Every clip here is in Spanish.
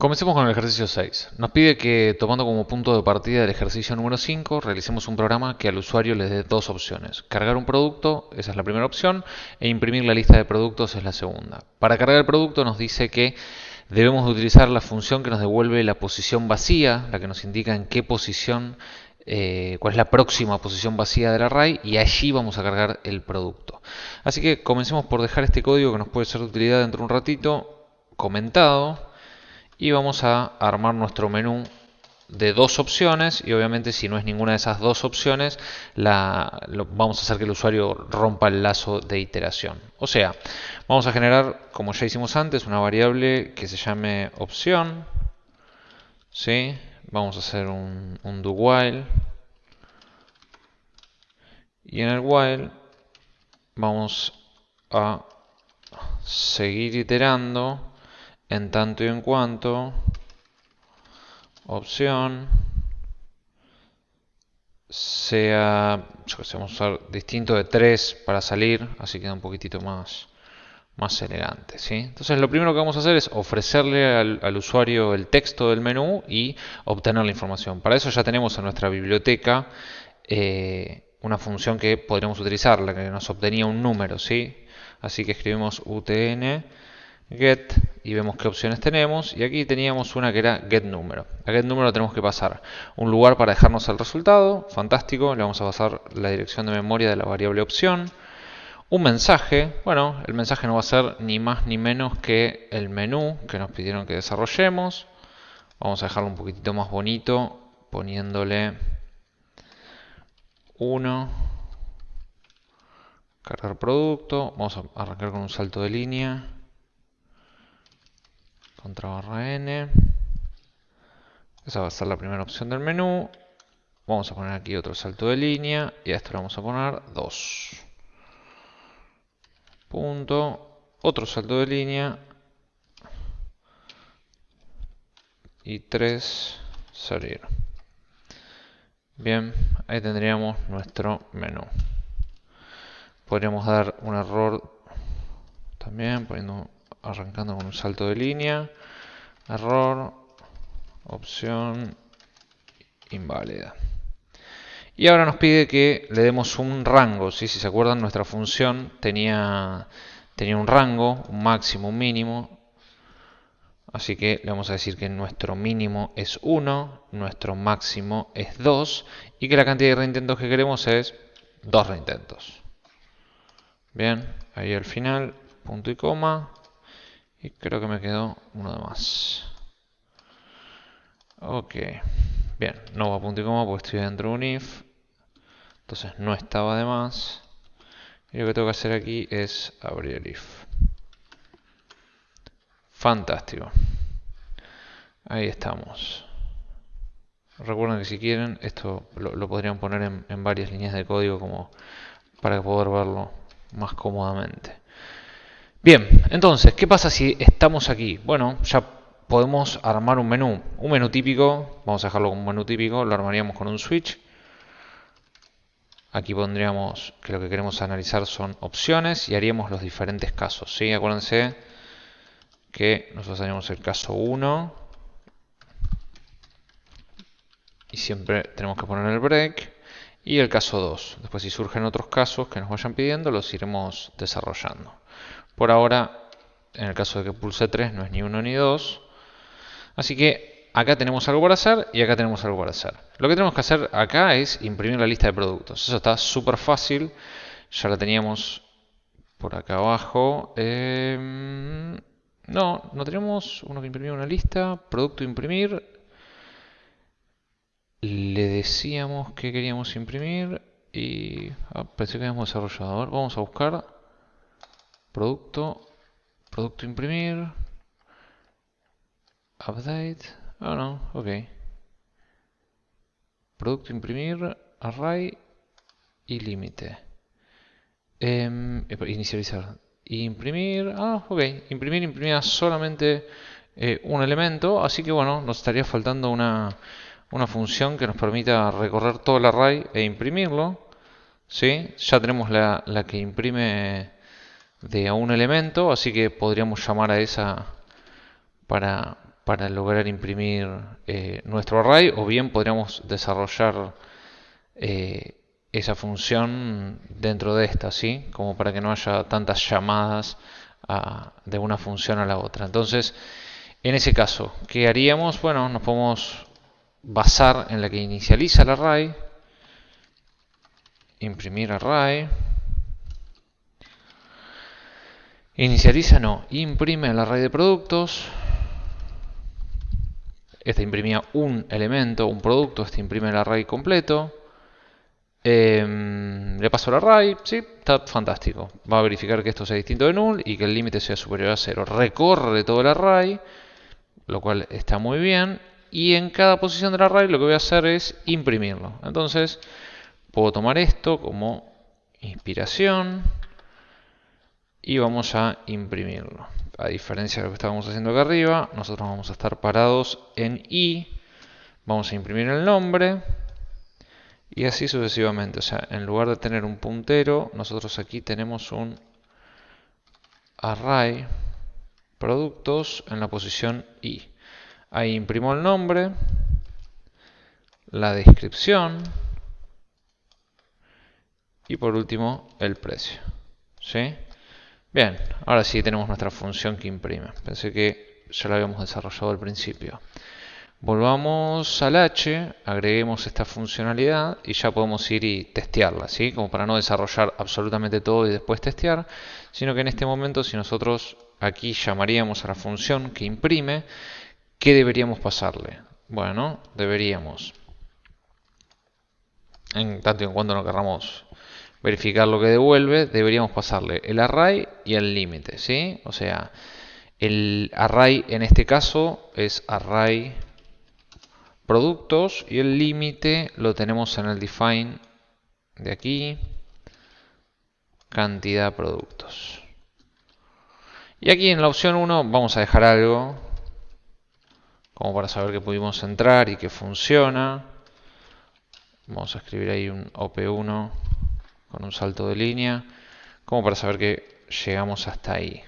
Comencemos con el ejercicio 6. Nos pide que, tomando como punto de partida el ejercicio número 5, realicemos un programa que al usuario le dé dos opciones. Cargar un producto, esa es la primera opción, e imprimir la lista de productos es la segunda. Para cargar el producto nos dice que debemos utilizar la función que nos devuelve la posición vacía, la que nos indica en qué posición, eh, cuál es la próxima posición vacía del array, y allí vamos a cargar el producto. Así que comencemos por dejar este código que nos puede ser de utilidad dentro de un ratito, comentado, y vamos a armar nuestro menú de dos opciones y obviamente si no es ninguna de esas dos opciones la, vamos a hacer que el usuario rompa el lazo de iteración o sea vamos a generar como ya hicimos antes una variable que se llame opción ¿sí? vamos a hacer un, un do while y en el while vamos a seguir iterando en tanto y en cuanto opción sea, vamos a usar distinto de 3 para salir, así queda un poquitito más, más elegante. ¿sí? Entonces lo primero que vamos a hacer es ofrecerle al, usuario el texto del menú y obtener la información. Para eso ya tenemos en nuestra biblioteca eh, una función que podríamos utilizar, la que nos obtenía un número. ¿sí? Así que escribimos utn get y vemos qué opciones tenemos. Y aquí teníamos una que era get número. A get número tenemos que pasar un lugar para dejarnos el resultado. Fantástico. Le vamos a pasar la dirección de memoria de la variable opción. Un mensaje. Bueno el mensaje no va a ser ni más ni menos que el menú que nos pidieron que desarrollemos. Vamos a dejarlo un poquitito más bonito poniéndole 1 cargar producto. Vamos a arrancar con un salto de línea contra barra n. Esa va a ser la primera opción del menú. Vamos a poner aquí otro salto de línea y a esto le vamos a poner 2. Punto. Otro salto de línea. Y 3 salir. Bien, ahí tendríamos nuestro menú. Podríamos dar un error también poniendo arrancando con un salto de línea, error, opción inválida. Y ahora nos pide que le demos un rango. Si se acuerdan, nuestra función tenía, tenía un rango, un máximo, un mínimo. Así que le vamos a decir que nuestro mínimo es 1, nuestro máximo es 2 y que la cantidad de reintentos que queremos es 2 reintentos. Bien, ahí al final, punto y coma. Y creo que me quedó uno de más. Ok. Bien, no va a punto y coma porque estoy dentro de un if. Entonces no estaba de más. Y lo que tengo que hacer aquí es abrir el if. Fantástico. Ahí estamos. Recuerden que si quieren, esto lo, podrían poner en, en varias líneas de código como para poder verlo más cómodamente. Bien, entonces, ¿qué pasa si estamos aquí? Bueno, ya podemos armar un menú. Un menú típico, vamos a dejarlo como un menú típico, lo armaríamos con un switch. Aquí pondríamos que lo que queremos analizar son opciones y haríamos los diferentes casos. ¿sí? Acuérdense que nosotros haríamos el caso 1 y siempre tenemos que poner el break y el caso 2. Después si surgen otros casos que nos vayan pidiendo los iremos desarrollando. Por ahora, en el caso de que pulse 3, no es ni 1 ni 2. Así que acá tenemos algo para hacer y acá tenemos algo para hacer. Lo que tenemos que hacer acá es imprimir la lista de productos. Eso está súper fácil. Ya la teníamos por acá abajo. Em, no, no tenemos uno que imprimir una lista. Producto imprimir. Le decíamos que queríamos imprimir y ah, pensé que habíamos desarrollado. vamos a buscar producto, producto imprimir, update, oh no, ok. Producto imprimir, array y límite. Eh, inicializar. Imprimir, ah, ok. Imprimir imprimía solamente eh, un elemento, así que bueno, nos estaría faltando una, una función que nos permita recorrer todo el array e imprimirlo. ¿Sí? Ya tenemos la, la que imprime de un elemento, así que podríamos llamar a esa para, para lograr imprimir eh, nuestro array o bien podríamos desarrollar eh, esa función dentro de esta, ¿sí? como para que no haya tantas llamadas de una función a la otra. Entonces, en ese caso, ¿qué haríamos? Bueno, nos podemos basar en la que inicializa el array, imprimir array, inicializa no, imprime el array de productos, este imprimía un elemento, un producto, este imprime el array completo, em, le paso el array, sí, está fantástico. Va a verificar que esto sea distinto de null y que el límite sea superior a 0. Recorre todo el array, lo cual está muy bien. Y en cada posición del array lo que voy a hacer es imprimirlo. Entonces, puedo tomar esto como inspiración y vamos a imprimirlo. A diferencia de lo que estábamos haciendo acá arriba, nosotros vamos a estar parados en i, vamos a imprimir el nombre y así sucesivamente. O sea, en lugar de tener un puntero, nosotros aquí tenemos un array productos en la posición i. Ahí imprimo el nombre, la descripción y por último el precio. ¿Sí? Bien, ahora sí tenemos nuestra función que imprime. Pensé que ya la habíamos desarrollado al principio. Volvamos al H, agreguemos esta funcionalidad y ya podemos ir y testearla, ¿sí? Como para no desarrollar absolutamente todo y después testear, sino que en este momento si nosotros aquí llamaríamos a la función que imprime, ¿qué deberíamos pasarle? Bueno, deberíamos, en tanto en cuanto no querramos verificar lo que devuelve, deberíamos pasarle el array y el límite, ¿sí? O sea, el array en este caso es array productos y el límite lo tenemos en el define de aquí, cantidad productos. Y aquí en la opción 1 vamos a dejar algo como para saber que pudimos entrar y que funciona. Vamos a escribir ahí un op1 con un salto de línea, como para saber que llegamos hasta ahí.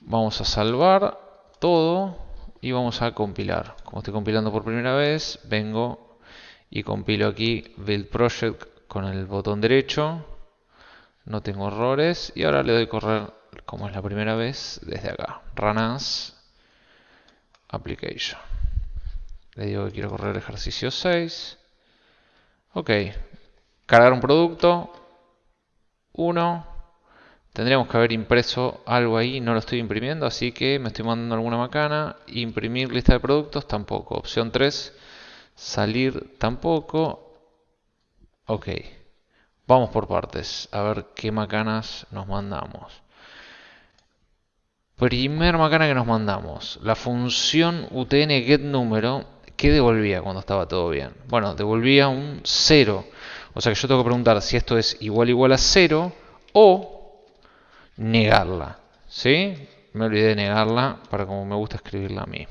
Vamos a salvar todo y vamos a compilar. Como estoy compilando por primera vez, vengo y compilo aquí Build Project con el botón derecho. No tengo errores y ahora le doy correr como es la primera vez desde acá. Run as Application. Le digo que quiero correr ejercicio 6. Ok, cargar un producto, 1, tendríamos que haber impreso algo ahí, no lo estoy imprimiendo, así que me estoy mandando alguna macana, imprimir lista de productos, tampoco, opción 3, salir, tampoco, ok, vamos por partes, a ver qué macanas nos mandamos. Primer macana que nos mandamos, la función utn get número, ¿qué devolvía cuando estaba todo bien? Bueno, devolvía un 0. O sea que yo tengo que preguntar si esto es igual igual a 0 o negarla. ¿Sí? Me olvidé de negarla para como me gusta escribirla a mí.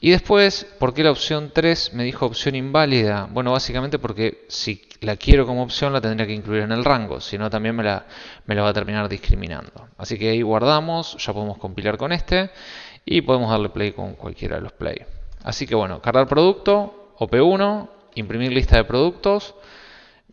Y después, ¿por qué la opción 3 me dijo opción inválida? Bueno, básicamente porque si la quiero como opción la tendría que incluir en el rango, si no también me la, me la va a terminar discriminando. Así que ahí guardamos, ya podemos compilar con este y podemos darle play con cualquiera de los play. Así que bueno, cargar producto, OP1, imprimir lista de productos,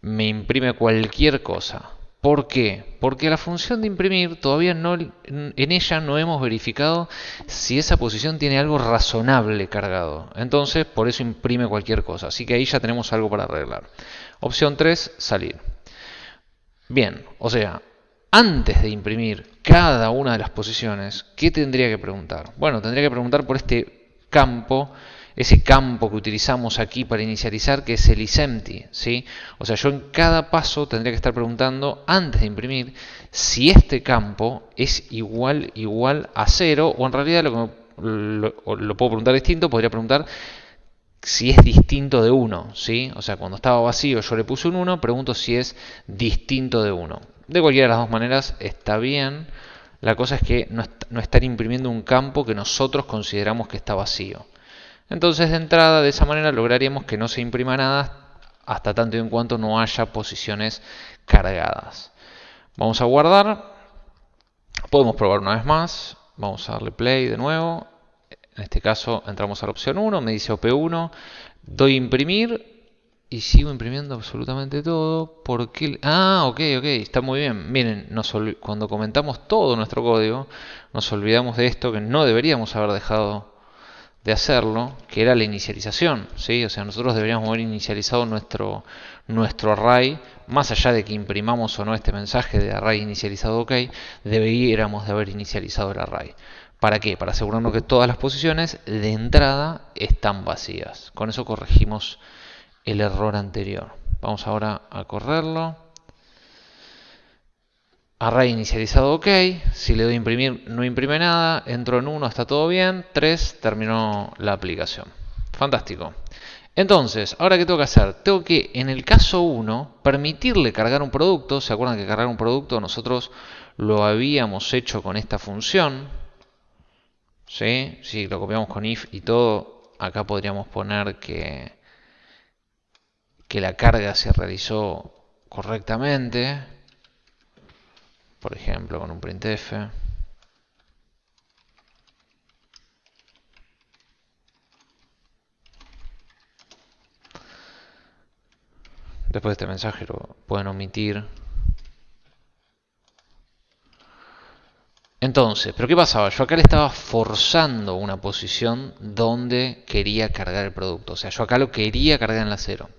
me imprime cualquier cosa. ¿Por qué? Porque la función de imprimir todavía no, en ella no hemos verificado si esa posición tiene algo razonable cargado. Entonces, por eso imprime cualquier cosa. Así que ahí ya tenemos algo para arreglar. Opción 3, salir. Bien, o sea, antes de imprimir cada una de las posiciones, ¿qué tendría que preguntar? Bueno, tendría que preguntar por este campo ese campo que utilizamos aquí para inicializar, que es el isempty. ¿sí? O sea, yo en cada paso tendría que estar preguntando, antes de imprimir, si este campo es igual, igual a cero, o en realidad lo, lo, lo puedo preguntar distinto, podría preguntar si es distinto de 1, ¿sí? O sea, cuando estaba vacío yo le puse un 1, pregunto si es distinto de 1. De cualquiera de las dos maneras está bien. La cosa es que no, no estar imprimiendo un campo que nosotros consideramos que está vacío. Entonces de entrada de esa manera lograríamos que no se imprima nada hasta tanto y en cuanto no haya posiciones cargadas. Vamos a guardar. Podemos probar una vez más. Vamos a darle play de nuevo. En este caso entramos a la opción 1, me dice OP1, doy imprimir y sigo imprimiendo absolutamente todo. porque Ah, ok, ok, está muy bien. Miren, cuando comentamos todo nuestro código, nos olvidamos de esto que no deberíamos haber dejado de hacerlo, que era la inicialización. ¿sí? O sea, nosotros deberíamos haber inicializado nuestro, nuestro array, más allá de que imprimamos o no este mensaje de array inicializado ok, deberíamos de haber inicializado el array. ¿Para qué? Para asegurarnos que todas las posiciones de entrada están vacías. Con eso corregimos el error anterior. Vamos ahora a correrlo. Array inicializado OK. Si le doy imprimir, no imprime nada. Entro en 1, está todo bien. 3, terminó la aplicación. Fantástico. Entonces, ahora qué tengo que hacer? Tengo que, en el caso 1, permitirle cargar un producto. ¿Se acuerdan que cargar un producto nosotros lo habíamos hecho con esta función? ¿Sí? Si lo copiamos con if y todo, acá podríamos poner que, que la carga se realizó correctamente. Por ejemplo, con un printf. Después de este mensaje lo pueden omitir Entonces, ¿pero qué pasaba? Yo acá le estaba forzando una posición donde quería cargar el producto. O sea, yo acá lo quería cargar en la cero.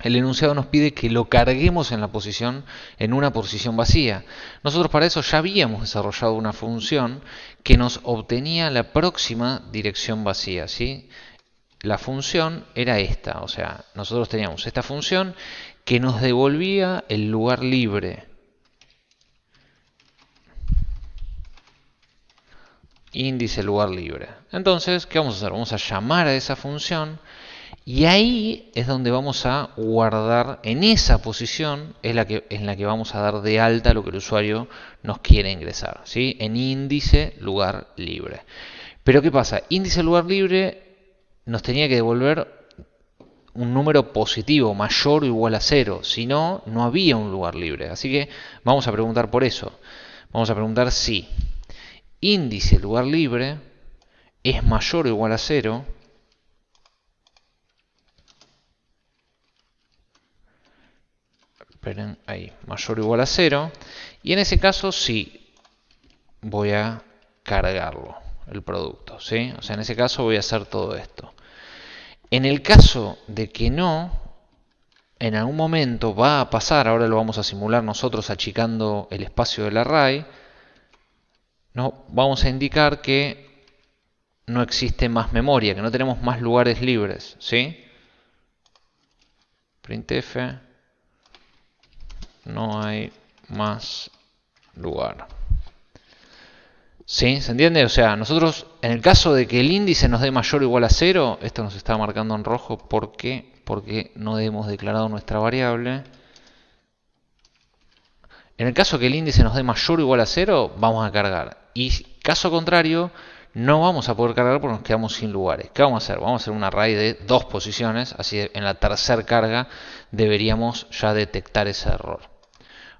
El enunciado nos pide que lo carguemos en la posición, en una posición vacía. Nosotros para eso ya habíamos desarrollado una función que nos obtenía la próxima dirección vacía. ¿sí? La función era esta, o sea, nosotros teníamos esta función que nos devolvía el lugar libre. índice lugar libre. Entonces, ¿qué vamos a hacer? Vamos a llamar a esa función y ahí es donde vamos a guardar, en esa posición es la que, en la que vamos a dar de alta lo que el usuario nos quiere ingresar, ¿sí? en índice lugar libre. Pero ¿qué pasa? Índice lugar libre nos tenía que devolver un número positivo mayor o igual a cero, si no, no había un lugar libre. Así que vamos a preguntar por eso. Vamos a preguntar si índice lugar libre es mayor o igual a 0, esperen ahí, mayor o igual a 0, y en ese caso sí voy a cargarlo, el producto, ¿sí? O sea, en ese caso voy a hacer todo esto. En el caso de que no, en algún momento va a pasar, ahora lo vamos a simular nosotros achicando el espacio del array, no, vamos a indicar que no existe más memoria, que no tenemos más lugares libres. ¿sí? printf no hay más lugar. ¿Sí? ¿Se entiende? O sea, nosotros, en el caso de que el índice nos dé mayor o igual a 0, esto nos está marcando en rojo porque, porque no hemos declarado nuestra variable. En el caso que el índice nos dé mayor o igual a 0, vamos a cargar. Y caso contrario, no vamos a poder cargar porque nos quedamos sin lugares. ¿Qué vamos a hacer? Vamos a hacer un array de dos posiciones, así en la tercera carga deberíamos ya detectar ese error.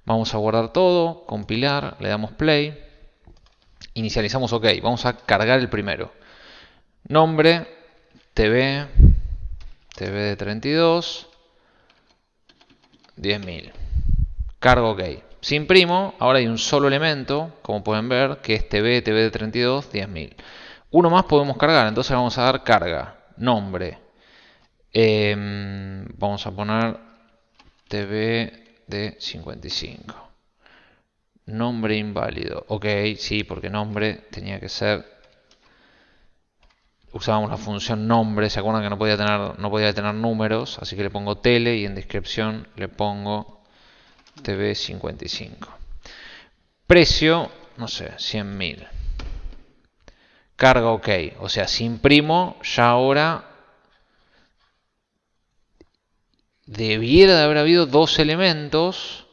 Vamos a guardar todo, compilar, le damos play, inicializamos OK, vamos a cargar el primero. Nombre, TV, TV de 32, 10.000. Cargo OK. Si imprimo, ahora hay un solo elemento, como pueden ver, que es TV, TV de 32, 10.000. Uno más podemos cargar, entonces vamos a dar carga, nombre. Em, vamos a poner TV de 55. Nombre inválido. Ok, sí, porque nombre tenía que ser... Usábamos la función nombre, se acuerdan que no podía tener, no podía tener números, así que le pongo tele y en descripción le pongo TV55. Precio, no sé, 100.000. Carga OK. O sea, si imprimo, ya ahora debiera de haber habido dos elementos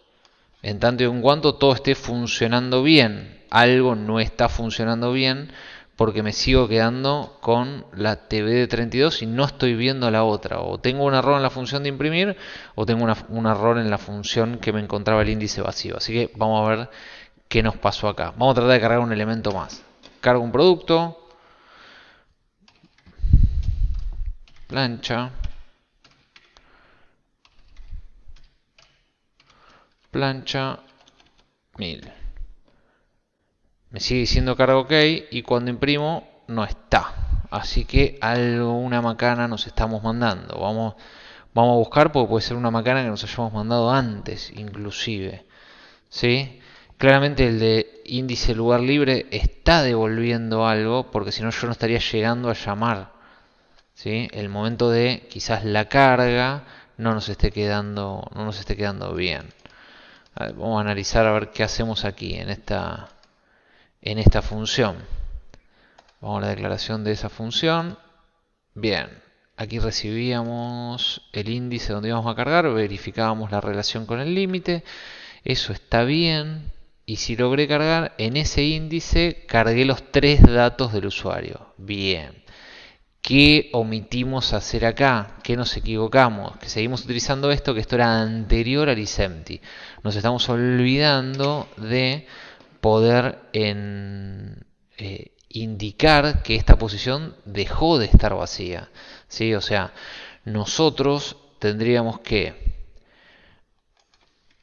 en tanto y en cuanto todo esté funcionando bien. Algo no está funcionando bien porque me sigo quedando con la TV de 32 y no estoy viendo la otra. O tengo un error en la función de imprimir o tengo un error en la función que me encontraba el índice vacío. Así que vamos a ver qué nos pasó acá. Vamos a tratar de cargar un elemento más. Cargo un producto. plancha, plancha 1000. Me sigue diciendo carga OK y cuando imprimo no está. Así que alguna macana nos estamos mandando. Vamos, vamos a buscar porque puede ser una macana que nos hayamos mandado antes inclusive. ¿Sí? Claramente el de índice lugar libre está devolviendo algo porque si no yo no estaría llegando a llamar. ¿Sí? El momento de quizás la carga no nos esté quedando, no nos esté quedando bien. Vamos a analizar a ver qué hacemos aquí en esta, en esta función. Vamos a la declaración de esa función. Bien, aquí recibíamos el índice donde íbamos a cargar, verificábamos la relación con el límite. Eso está bien. Y si logré cargar, en ese índice cargué los tres datos del usuario. Bien. ¿Qué omitimos hacer acá? ¿Qué nos equivocamos? Que seguimos utilizando esto, que esto era anterior al isempty. Nos estamos olvidando de poder en, eh, indicar que esta posición dejó de estar vacía. ¿sí? O sea, nosotros tendríamos que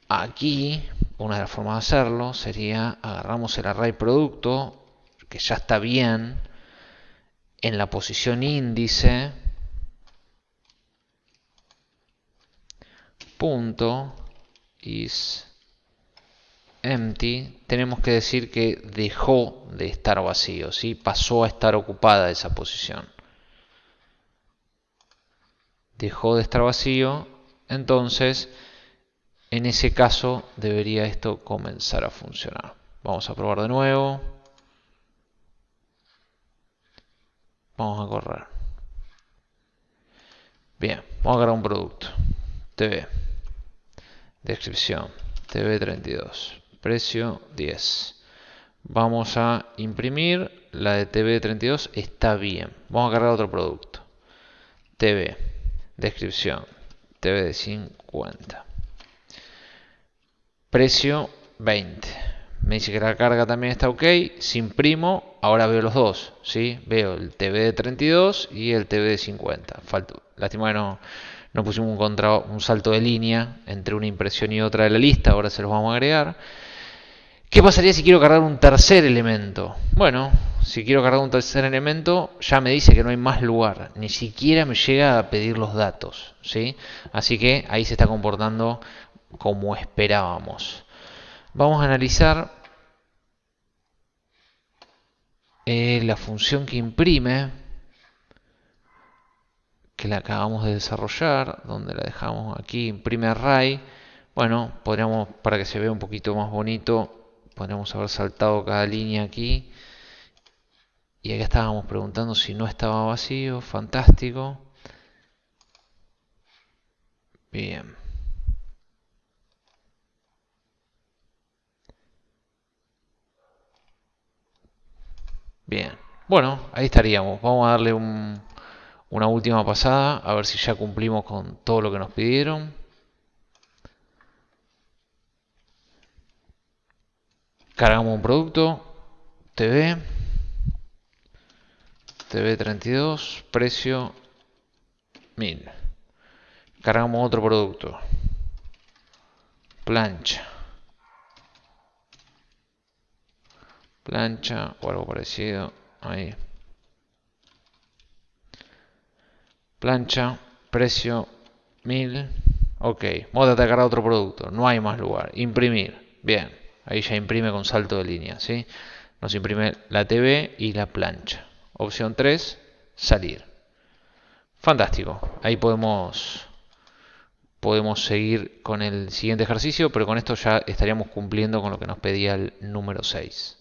aquí, una de las formas de hacerlo sería agarramos el array producto, que ya está bien, en la posición índice, punto is empty, tenemos que decir que dejó de estar vacío, ¿sí? pasó a estar ocupada esa posición. Dejó de estar vacío, entonces en ese caso debería esto comenzar a funcionar. Vamos a probar de nuevo. Vamos a correr. Bien, vamos a agarrar un producto. TV. Descripción. TV32 precio 10. Vamos a imprimir, la de TV32 está bien. Vamos a cargar otro producto. TV, descripción, TV de 50. Precio 20. Me dice que la carga también está ok. Si imprimo, ahora veo los dos. ¿sí? Veo el TV de 32 y el TV de 50. Falto. Lástima que no, no pusimos un, contra, un salto de línea entre una impresión y otra de la lista. Ahora se los vamos a agregar. ¿Qué pasaría si quiero cargar un tercer elemento? Bueno, si quiero cargar un tercer elemento, ya me dice que no hay más lugar. Ni siquiera me llega a pedir los datos. ¿sí? Así que ahí se está comportando como esperábamos. Vamos a analizar eh, la función que imprime, que la acabamos de desarrollar, donde la dejamos aquí, imprime array. Bueno, podríamos, para que se vea un poquito más bonito, podríamos haber saltado cada línea aquí. Y acá estábamos preguntando si no estaba vacío. Fantástico. Bien. Bien. Bueno, ahí estaríamos. Vamos a darle una última pasada. A ver si ya cumplimos con todo lo que nos pidieron. Cargamos un producto, TV, TV32, precio 1000. Cargamos otro producto, plancha, plancha o algo parecido, ahí. Plancha, precio 1000. Ok, vamos a atacar a otro producto, no hay más lugar. Imprimir, bien. Ahí ya imprime con salto de línea. ¿sí? Nos imprime la TV y la plancha. Opción 3, salir. Fantástico. Ahí podemos, podemos seguir con el siguiente ejercicio, pero con esto ya estaríamos cumpliendo con lo que nos pedía el número 6.